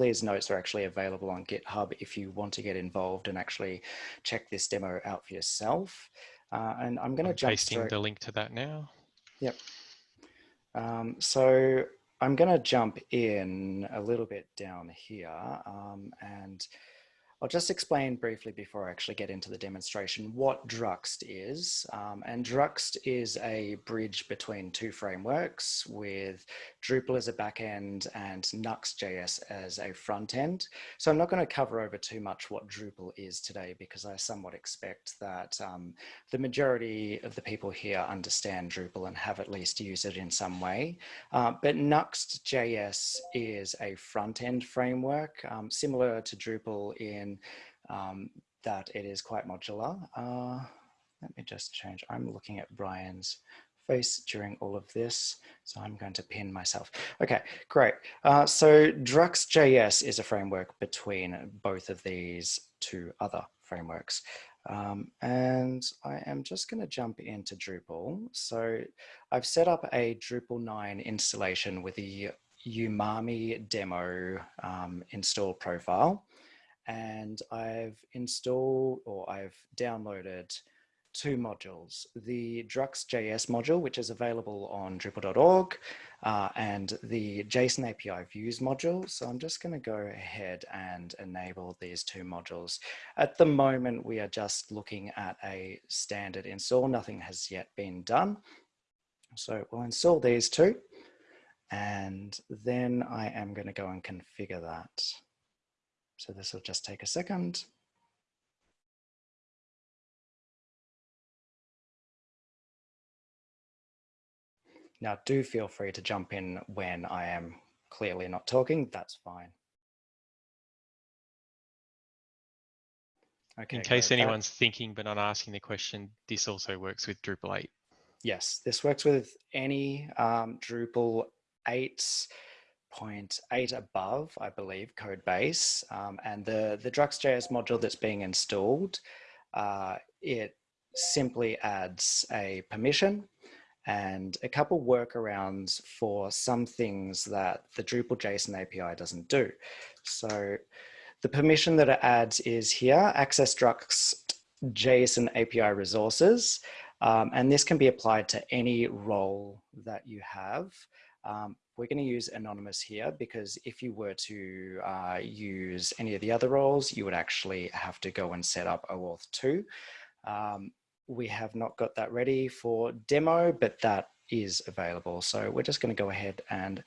these notes are actually available on GitHub if you want to get involved and actually check this demo out for yourself. Uh, and I'm going to jump pasting straight... the link to that now. Yep. Um, so I'm going to jump in a little bit down here um, and I'll just explain briefly before I actually get into the demonstration what Druxt is. Um, and Druxt is a bridge between two frameworks with Drupal as a backend and Nuxt.js as a front end. So I'm not going to cover over too much what Drupal is today because I somewhat expect that um, the majority of the people here understand Drupal and have at least used it in some way. Uh, but Nuxt.js is a front end framework um, similar to Drupal in um, that it is quite modular. Uh, let me just change. I'm looking at Brian's face during all of this. So I'm going to pin myself. Okay, great. Uh, so Druxt.js is a framework between both of these two other frameworks. Um, and I am just going to jump into Drupal. So I've set up a Drupal 9 installation with the Umami demo um, install profile and I've installed or I've downloaded two modules, the Druxt.js module, which is available on Drupal.org, uh, and the JSON API views module. So I'm just going to go ahead and enable these two modules. At the moment, we are just looking at a standard install. Nothing has yet been done. So we'll install these two, and then I am going to go and configure that. So this will just take a second. Now do feel free to jump in when I am clearly not talking, that's fine. Okay, in case anyone's that, thinking but not asking the question, this also works with Drupal 8. Yes, this works with any um, Drupal 8 0.8 above, I believe, code base. Um, and the, the Druxt.js module that's being installed, uh, it simply adds a permission and a couple workarounds for some things that the Drupal JSON API doesn't do. So the permission that it adds is here, access Druxt JSON API resources. Um, and this can be applied to any role that you have. Um, we're going to use anonymous here because if you were to uh, use any of the other roles, you would actually have to go and set up OAuth 2. Um, we have not got that ready for demo, but that is available. So we're just going to go ahead and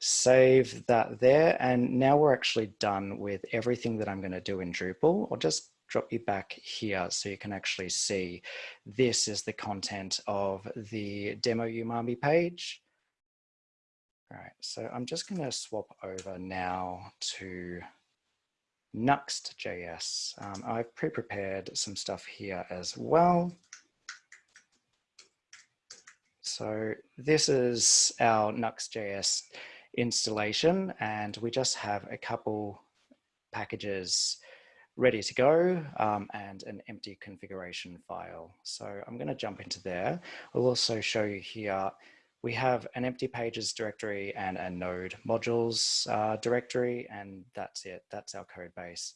save that there. And now we're actually done with everything that I'm going to do in Drupal. I'll just drop you back here so you can actually see this is the content of the demo Umami page. All right, so I'm just going to swap over now to Nuxt.js. Um, I've pre-prepared some stuff here as well. So this is our Nuxt.js installation, and we just have a couple packages ready to go um, and an empty configuration file. So I'm going to jump into there. I'll also show you here we have an empty pages directory and a node modules uh, directory, and that's it. That's our code base.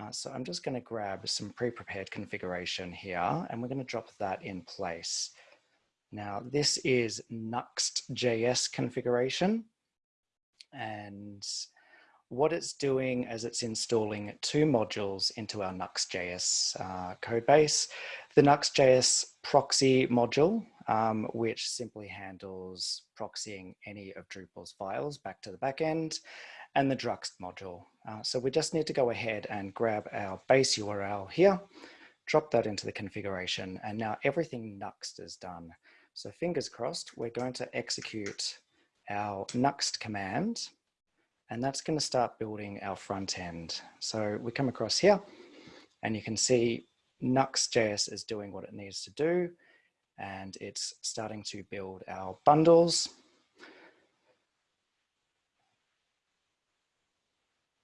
Uh, so I'm just going to grab some pre-prepared configuration here, and we're going to drop that in place. Now, this is Nuxt.js configuration, and what it's doing is it's installing two modules into our Nuxt.js uh, code base. The Nuxt.js proxy module, um, which simply handles proxying any of Drupal's files back to the backend, and the Druxt module. Uh, so we just need to go ahead and grab our base URL here, drop that into the configuration, and now everything Nuxt is done. So fingers crossed, we're going to execute our Nuxt command, and that's going to start building our front end. So we come across here, and you can see Nuxt.js is doing what it needs to do and it's starting to build our bundles.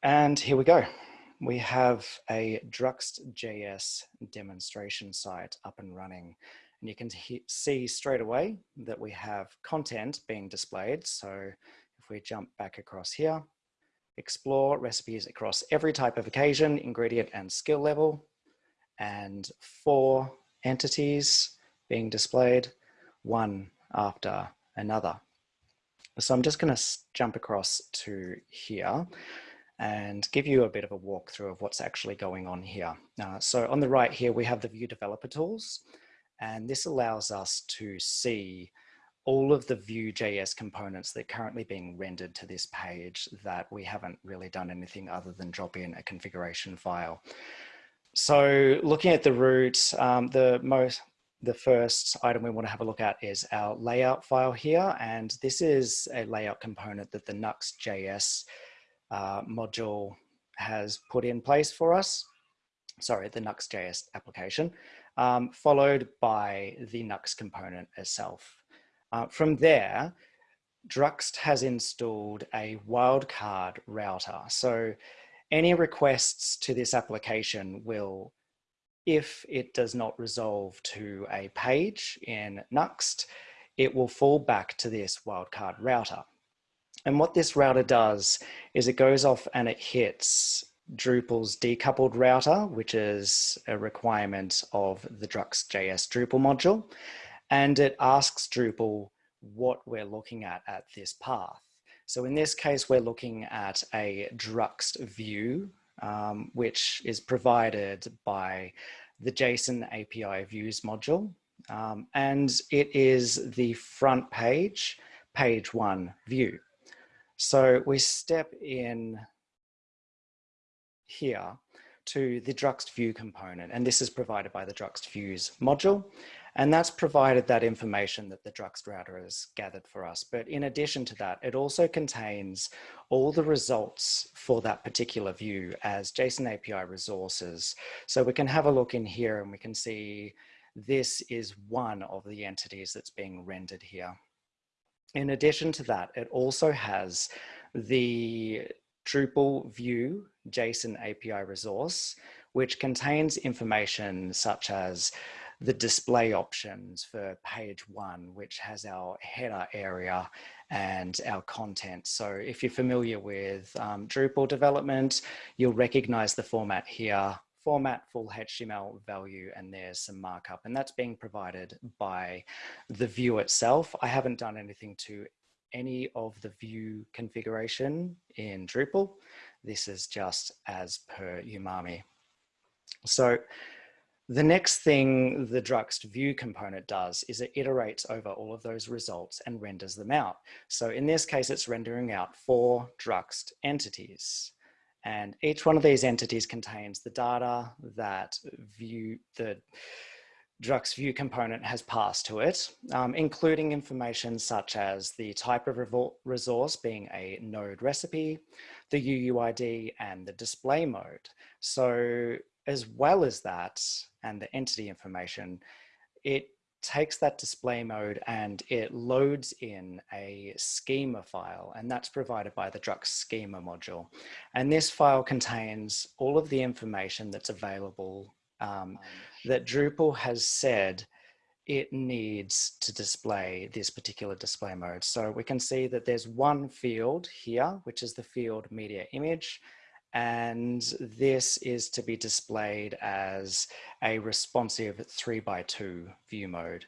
And here we go. We have a Druxt.js demonstration site up and running. And you can see straight away that we have content being displayed. So if we jump back across here, explore recipes across every type of occasion, ingredient and skill level, and four entities being displayed, one after another. So I'm just going to jump across to here and give you a bit of a walkthrough of what's actually going on here. Uh, so on the right here, we have the Vue developer tools, and this allows us to see all of the Vue.js components that are currently being rendered to this page that we haven't really done anything other than drop in a configuration file. So looking at the root, um, the most the first item we want to have a look at is our layout file here. And this is a layout component that the Nuxt.js uh, module has put in place for us. Sorry, the Nuxt.js application, um, followed by the Nuxt component itself. Uh, from there, Druxt has installed a wildcard router. So any requests to this application will if it does not resolve to a page in Nuxt, it will fall back to this wildcard router. And what this router does is it goes off and it hits Drupal's decoupled router, which is a requirement of the Druxt.js Drupal module. And it asks Drupal what we're looking at at this path. So in this case, we're looking at a Druxt view um, which is provided by the JSON API views module. Um, and it is the front page, page one view. So we step in here to the Druxt view component, and this is provided by the Druxt views module. And that's provided that information that the Druxt router has gathered for us. But in addition to that, it also contains all the results for that particular view as JSON API resources. So we can have a look in here and we can see this is one of the entities that's being rendered here. In addition to that, it also has the Drupal view JSON API resource, which contains information such as the display options for page one, which has our header area and our content. So if you're familiar with um, Drupal development, you'll recognize the format here, format full HTML value, and there's some markup, and that's being provided by the view itself. I haven't done anything to any of the view configuration in Drupal. This is just as per Umami. So the next thing the Druxt view component does is it iterates over all of those results and renders them out. So in this case, it's rendering out four Druxt entities. And each one of these entities contains the data that view the Druxt view component has passed to it, um, including information such as the type of resource being a node recipe, the UUID and the display mode. So as well as that and the entity information, it takes that display mode and it loads in a schema file and that's provided by the Druxt schema module. And this file contains all of the information that's available um, that Drupal has said it needs to display this particular display mode. So we can see that there's one field here, which is the field media image. And this is to be displayed as a responsive three by two view mode.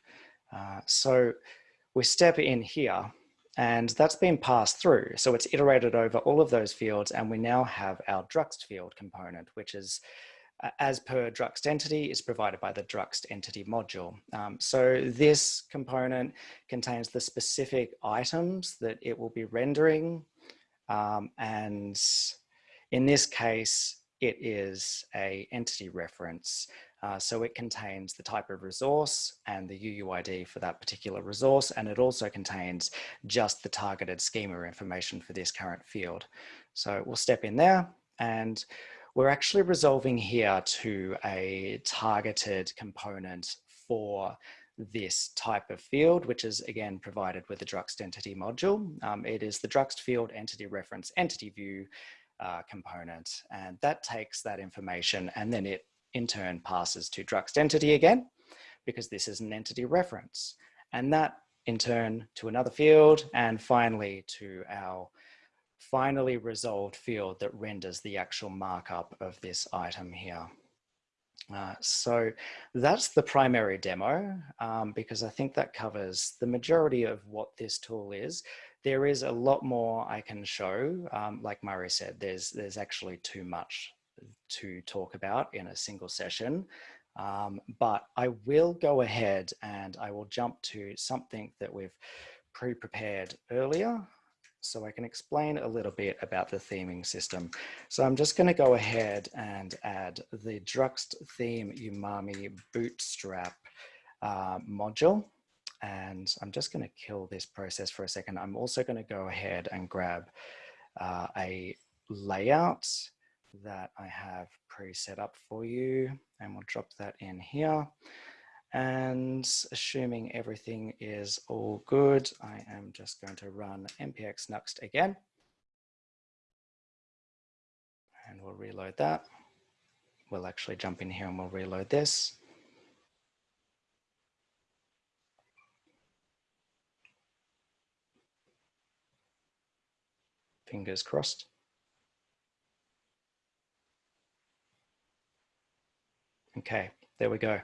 Uh, so we step in here and that's been passed through. So it's iterated over all of those fields and we now have our Druxt field component, which is uh, as per Druxt entity is provided by the Druxt entity module. Um, so this component contains the specific items that it will be rendering um, and in this case, it is a entity reference. Uh, so it contains the type of resource and the UUID for that particular resource. And it also contains just the targeted schema information for this current field. So we'll step in there and we're actually resolving here to a targeted component for this type of field, which is again provided with the Druxt entity module. Um, it is the Druxt field entity reference entity view uh, component. And that takes that information and then it in turn passes to Druxt entity again, because this is an entity reference. And that in turn to another field and finally to our finally resolved field that renders the actual markup of this item here. Uh, so that's the primary demo um, because I think that covers the majority of what this tool is. There is a lot more I can show. Um, like Murray said, there's, there's actually too much to talk about in a single session. Um, but I will go ahead and I will jump to something that we've pre-prepared earlier so I can explain a little bit about the theming system. So I'm just going to go ahead and add the Druxt theme umami bootstrap uh, module. And I'm just going to kill this process for a second. I'm also going to go ahead and grab uh, a layout that I have pre-set up for you and we'll drop that in here. And assuming everything is all good, I am just going to run npx nuxt again. And we'll reload that. We'll actually jump in here and we'll reload this. Fingers crossed. Okay, there we go.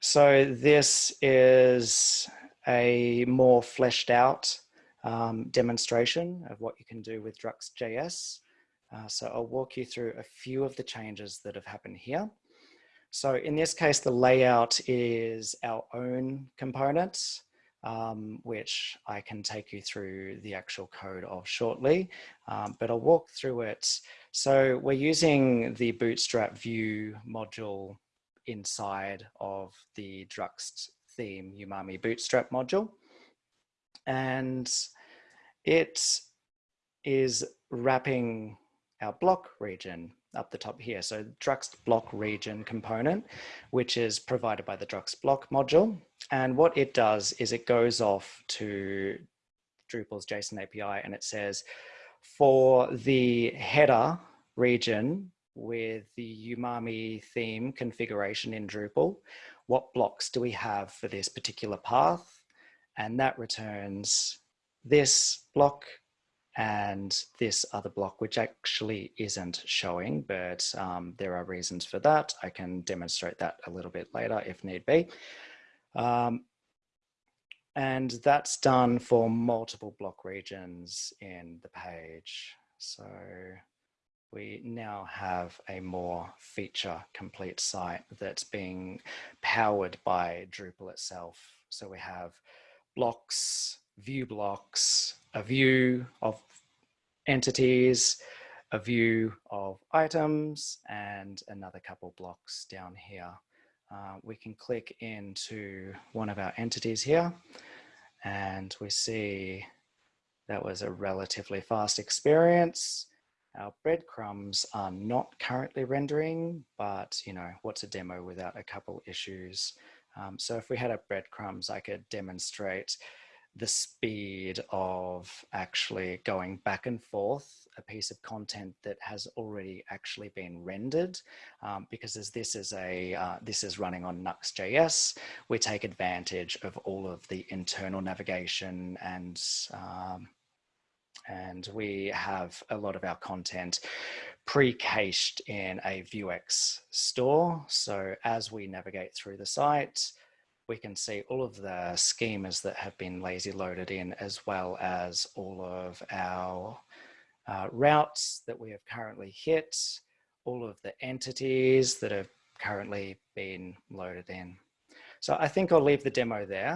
So this is a more fleshed out um, demonstration of what you can do with Druxt.js. Uh, so I'll walk you through a few of the changes that have happened here. So in this case, the layout is our own components, um, which I can take you through the actual code of shortly, um, but I'll walk through it. So we're using the Bootstrap Vue module inside of the Druxt theme Umami Bootstrap module. And it is wrapping our block region up the top here. So Druxt block region component, which is provided by the Druxt block module. And what it does is it goes off to Drupal's JSON API and it says, for the header region with the umami theme configuration in Drupal. What blocks do we have for this particular path? And that returns this block and this other block, which actually isn't showing, but um, there are reasons for that. I can demonstrate that a little bit later if need be. Um, and that's done for multiple block regions in the page. So we now have a more feature complete site that's being powered by Drupal itself. So we have blocks, view blocks, a view of entities, a view of items, and another couple blocks down here. Uh, we can click into one of our entities here and we see that was a relatively fast experience. Our breadcrumbs are not currently rendering, but you know, what's a demo without a couple issues? Um, so if we had a breadcrumbs, I could demonstrate the speed of actually going back and forth a piece of content that has already actually been rendered um, because as this is a uh, this is running on Nuxt.js we take advantage of all of the internal navigation and um, and we have a lot of our content pre-cached in a Vuex store. So as we navigate through the site, we can see all of the schemas that have been lazy loaded in, as well as all of our uh, routes that we have currently hit, all of the entities that have currently been loaded in. So I think I'll leave the demo there.